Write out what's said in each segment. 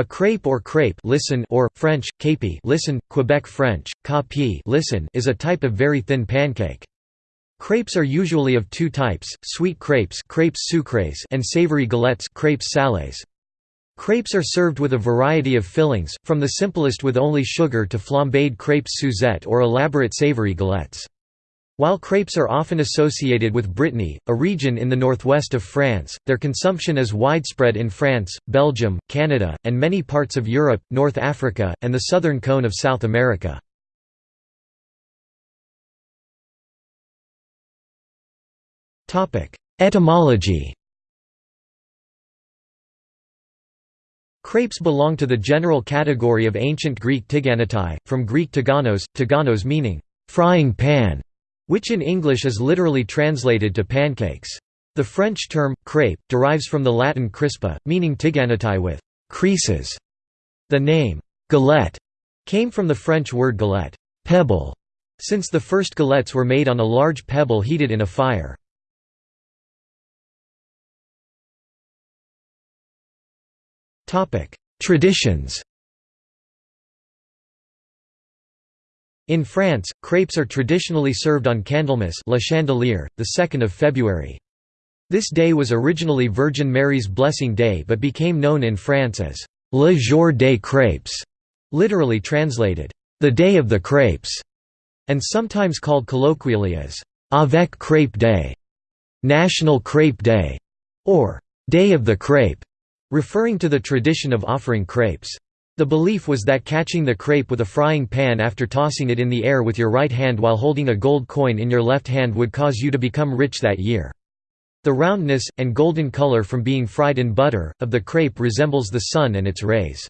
A crepe or crepe listen or, French, capi listen, Quebec French, capi listen is a type of very thin pancake. Crepes are usually of two types, sweet crepes crepes sucrées and savory galettes crepes salées. Crepes are served with a variety of fillings, from the simplest with only sugar to flambéed crepes Suzette or elaborate savory galettes. While crepes are often associated with Brittany, a region in the northwest of France, their consumption is widespread in France, Belgium, Canada, and many parts of Europe, North Africa, and the southern cone of South America. Etymology Crepes belong to the general category of ancient Greek tiganatai, from Greek tiganos, tiganos meaning, frying pan which in English is literally translated to pancakes. The French term, crepe, derives from the Latin crispa, meaning tiganatai with creases. The name, galette, came from the French word galette pebble", since the first galettes were made on a large pebble heated in a fire. Traditions In France, crepes are traditionally served on Candlemas La Chandeleur, the 2nd of February. This day was originally Virgin Mary's Blessing Day but became known in France as Le Jour des Crêpes, literally translated, the Day of the Crepes, and sometimes called colloquially as Avec Crêpe Day, National Crepe Day, or Day of the Crepe, referring to the tradition of offering crepes. The belief was that catching the crepe with a frying pan after tossing it in the air with your right hand while holding a gold coin in your left hand would cause you to become rich that year. The roundness, and golden color from being fried in butter, of the crepe resembles the sun and its rays.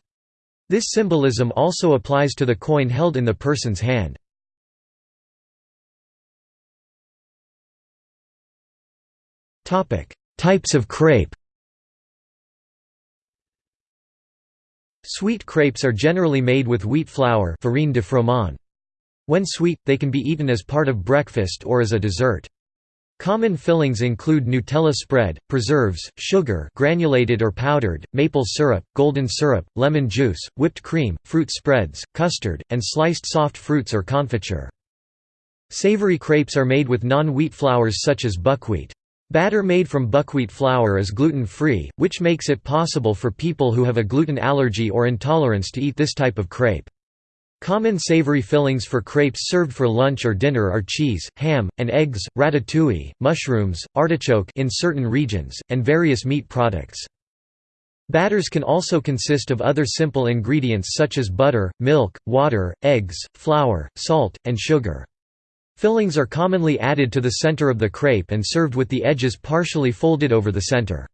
This symbolism also applies to the coin held in the person's hand. Types of crepe Sweet crepes are generally made with wheat flour farine de froment. When sweet, they can be eaten as part of breakfast or as a dessert. Common fillings include Nutella spread, preserves, sugar granulated or powdered, maple syrup, golden syrup, lemon juice, whipped cream, fruit spreads, custard, and sliced soft fruits or confiture. Savory crepes are made with non-wheat flours such as buckwheat. Batter made from buckwheat flour is gluten-free, which makes it possible for people who have a gluten allergy or intolerance to eat this type of crepe. Common savory fillings for crepes served for lunch or dinner are cheese, ham, and eggs, ratatouille, mushrooms, artichoke in certain regions, and various meat products. Batters can also consist of other simple ingredients such as butter, milk, water, eggs, flour, salt, and sugar. Fillings are commonly added to the center of the crepe and served with the edges partially folded over the center.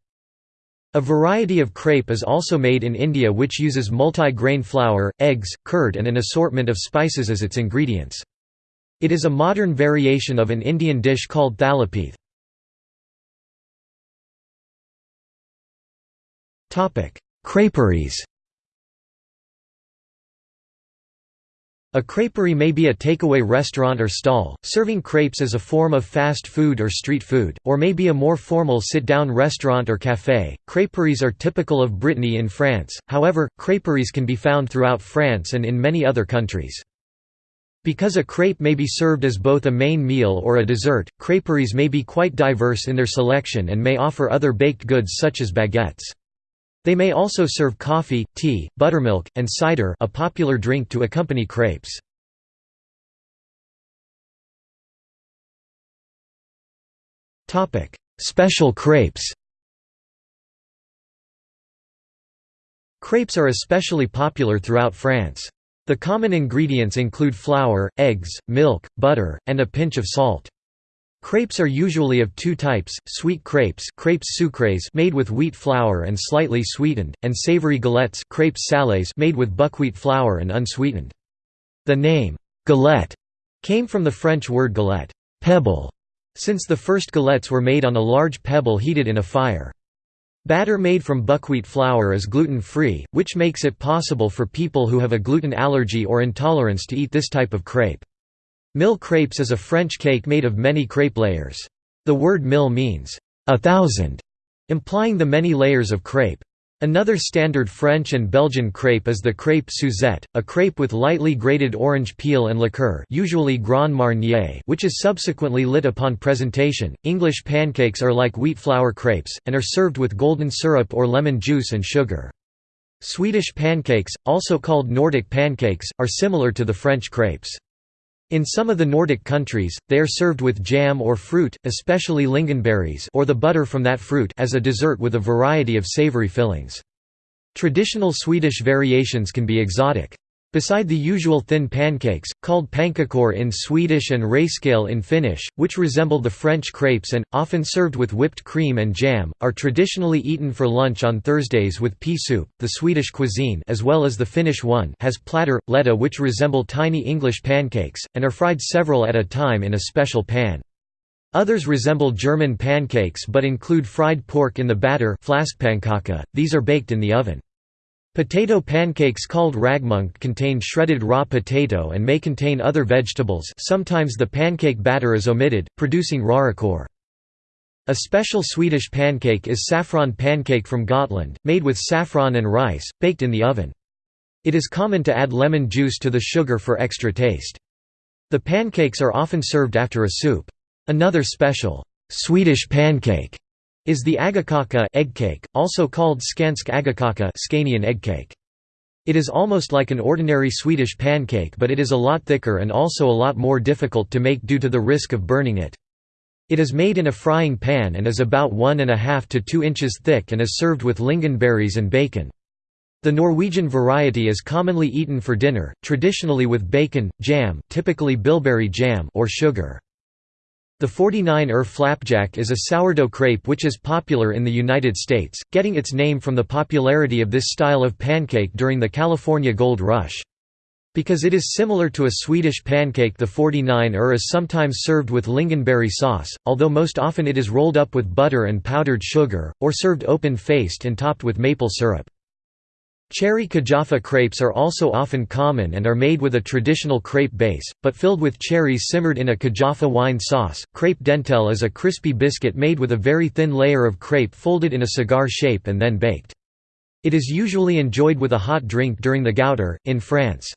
A variety of crepe is also made in India which uses multi-grain flour, eggs, curd and an assortment of spices as its ingredients. It is a modern variation of an Indian dish called thalipeeth. Creperies A creperie may be a takeaway restaurant or stall, serving crepes as a form of fast food or street food, or may be a more formal sit-down restaurant or café. Creperies are typical of Brittany in France, however, creperies can be found throughout France and in many other countries. Because a crepe may be served as both a main meal or a dessert, creperies may be quite diverse in their selection and may offer other baked goods such as baguettes. They may also serve coffee, tea, buttermilk, and cider a popular drink to accompany crepes. Special crepes Crepes are especially popular throughout France. The common ingredients include flour, eggs, milk, butter, and a pinch of salt. Crepes are usually of two types, sweet crepes crepes sucrées made with wheat flour and slightly sweetened, and savory galettes crepes salées made with buckwheat flour and unsweetened. The name, galette, came from the French word galette pebble", since the first galettes were made on a large pebble heated in a fire. Batter made from buckwheat flour is gluten-free, which makes it possible for people who have a gluten allergy or intolerance to eat this type of crepe. Mille crepes is a French cake made of many crepe layers. The word mille means, a thousand, implying the many layers of crepe. Another standard French and Belgian crepe is the crêpe Suzette, a crepe with lightly grated orange peel and liqueur usually Grand Marnier which is subsequently lit upon presentation. English pancakes are like wheat flour crepes, and are served with golden syrup or lemon juice and sugar. Swedish pancakes, also called Nordic pancakes, are similar to the French crepes. In some of the Nordic countries, they are served with jam or fruit, especially lingonberries or the butter from that fruit as a dessert with a variety of savory fillings. Traditional Swedish variations can be exotic. Beside the usual thin pancakes, called pannkakor in Swedish and räyskål in Finnish, which resemble the French crepes and, often served with whipped cream and jam, are traditionally eaten for lunch on Thursdays with pea soup. The Swedish cuisine as well as the Finnish one has platter, letta which resemble tiny English pancakes, and are fried several at a time in a special pan. Others resemble German pancakes but include fried pork in the batter these are baked in the oven. Potato pancakes called ragmunk contain shredded raw potato and may contain other vegetables sometimes the pancake batter is omitted, producing rörikor. A special Swedish pancake is saffron pancake from Gotland, made with saffron and rice, baked in the oven. It is common to add lemon juice to the sugar for extra taste. The pancakes are often served after a soup. Another special, Swedish pancake is the agakaka egg cake, also called skansk agakaka Scanian eggcake. It is almost like an ordinary Swedish pancake but it is a lot thicker and also a lot more difficult to make due to the risk of burning it. It is made in a frying pan and is about 1.5 to 2 inches thick and is served with lingonberries and bacon. The Norwegian variety is commonly eaten for dinner, traditionally with bacon, jam typically bilberry jam or sugar. The 49er flapjack is a sourdough crepe which is popular in the United States, getting its name from the popularity of this style of pancake during the California Gold Rush. Because it is similar to a Swedish pancake the 49er is sometimes served with lingonberry sauce, although most often it is rolled up with butter and powdered sugar, or served open-faced and topped with maple syrup. Cherry Kijafa crepes are also often common and are made with a traditional crepe base, but filled with cherries simmered in a Kijafa wine sauce. Crepe dentelle is a crispy biscuit made with a very thin layer of crepe folded in a cigar shape and then baked. It is usually enjoyed with a hot drink during the Gouter, in France.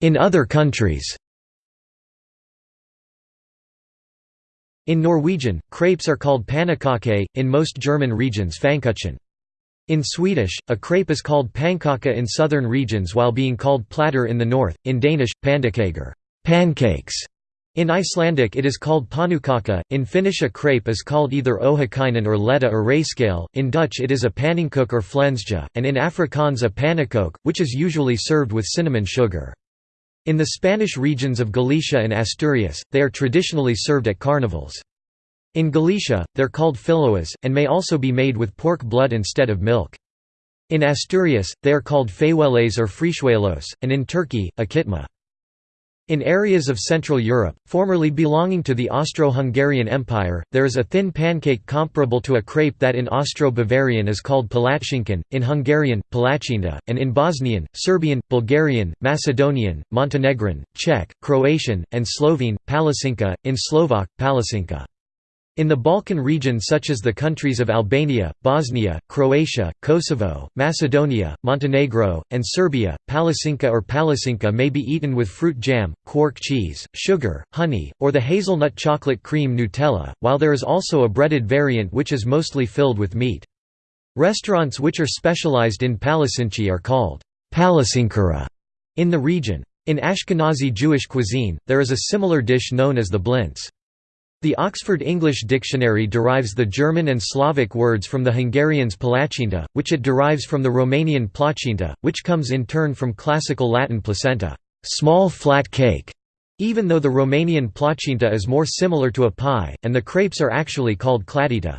In other countries In Norwegian, crepes are called pannekake, in most German regions fankuchen. In Swedish, a crepe is called pannkaka in southern regions while being called platter in the north, in Danish, pandekager pancakes". In Icelandic it is called panukaka, in Finnish a crepe is called either ohakainen or letta or räyskål, in Dutch it is a pannenkoek or flensje, and in Afrikaans a pannekoek, which is usually served with cinnamon sugar. In the Spanish regions of Galicia and Asturias, they are traditionally served at carnivals. In Galicia, they're called filoas, and may also be made with pork blood instead of milk. In Asturias, they are called feiweles or frichuelos, and in Turkey, a kitma. In areas of Central Europe, formerly belonging to the Austro-Hungarian Empire, there is a thin pancake comparable to a crepe that in Austro-Bavarian is called palatschinken, in Hungarian, palacsinta, and in Bosnian, Serbian, Bulgarian, Macedonian, Montenegrin, Czech, Croatian, and Slovene, palacinka, in Slovak, palacinka. In the Balkan region such as the countries of Albania, Bosnia, Croatia, Kosovo, Macedonia, Montenegro, and Serbia, palacinka or palacinka may be eaten with fruit jam, quark cheese, sugar, honey, or the hazelnut chocolate cream Nutella, while there is also a breaded variant which is mostly filled with meat. Restaurants which are specialized in palacinci are called palacinkara in the region. In Ashkenazi Jewish cuisine, there is a similar dish known as the blintz. The Oxford English Dictionary derives the German and Slavic words from the Hungarian's palacsinta, which it derives from the Romanian placinta, which comes in turn from classical Latin placenta small flat cake", even though the Romanian placinta is more similar to a pie, and the crepes are actually called cladita.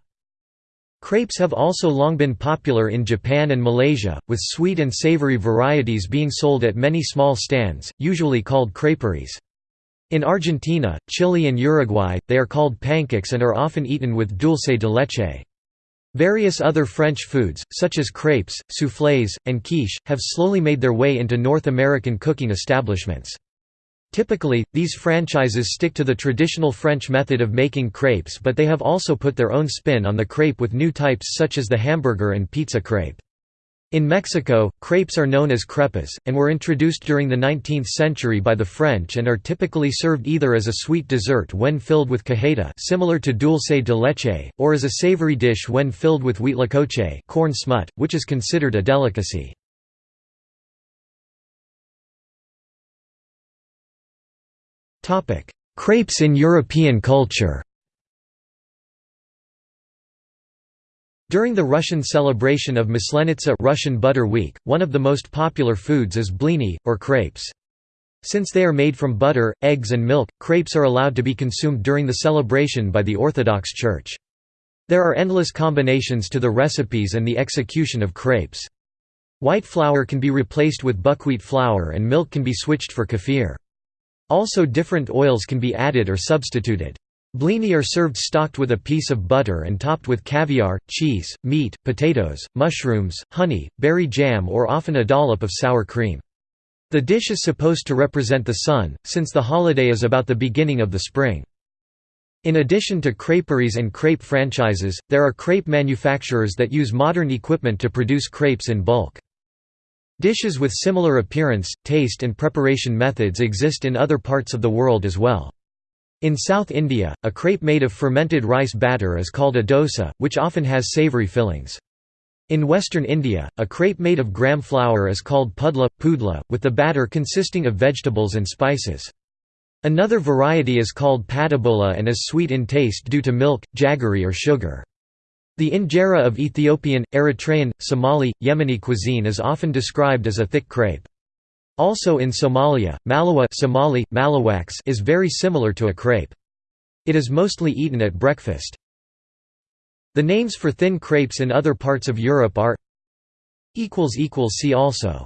Crepes have also long been popular in Japan and Malaysia, with sweet and savory varieties being sold at many small stands, usually called creperies. In Argentina, Chile and Uruguay, they are called pancakes and are often eaten with dulce de leche. Various other French foods, such as crepes, soufflés, and quiche, have slowly made their way into North American cooking establishments. Typically, these franchises stick to the traditional French method of making crepes but they have also put their own spin on the crepe with new types such as the hamburger and pizza crepe. In Mexico, crepes are known as crepas, and were introduced during the 19th century by the French and are typically served either as a sweet dessert when filled with cajeta similar to dulce de leche, or as a savory dish when filled with huitlacoche corn smut, which is considered a delicacy. Crepes in European culture During the Russian celebration of Maslenitsa Russian Butter Week, one of the most popular foods is blini, or crepes. Since they are made from butter, eggs and milk, crepes are allowed to be consumed during the celebration by the Orthodox Church. There are endless combinations to the recipes and the execution of crepes. White flour can be replaced with buckwheat flour and milk can be switched for kefir. Also different oils can be added or substituted. Blini are served stocked with a piece of butter and topped with caviar, cheese, meat, potatoes, mushrooms, honey, berry jam or often a dollop of sour cream. The dish is supposed to represent the sun, since the holiday is about the beginning of the spring. In addition to creperies and crepe franchises, there are crepe manufacturers that use modern equipment to produce crepes in bulk. Dishes with similar appearance, taste and preparation methods exist in other parts of the world as well. In South India, a crepe made of fermented rice batter is called a dosa, which often has savoury fillings. In western India, a crepe made of gram flour is called pudla, pudla, with the batter consisting of vegetables and spices. Another variety is called padabola and is sweet in taste due to milk, jaggery or sugar. The injera of Ethiopian, Eritrean, Somali, Yemeni cuisine is often described as a thick crepe. Also in Somalia, malawa Somali, malawaks is very similar to a crepe. It is mostly eaten at breakfast. The names for thin crepes in other parts of Europe are See also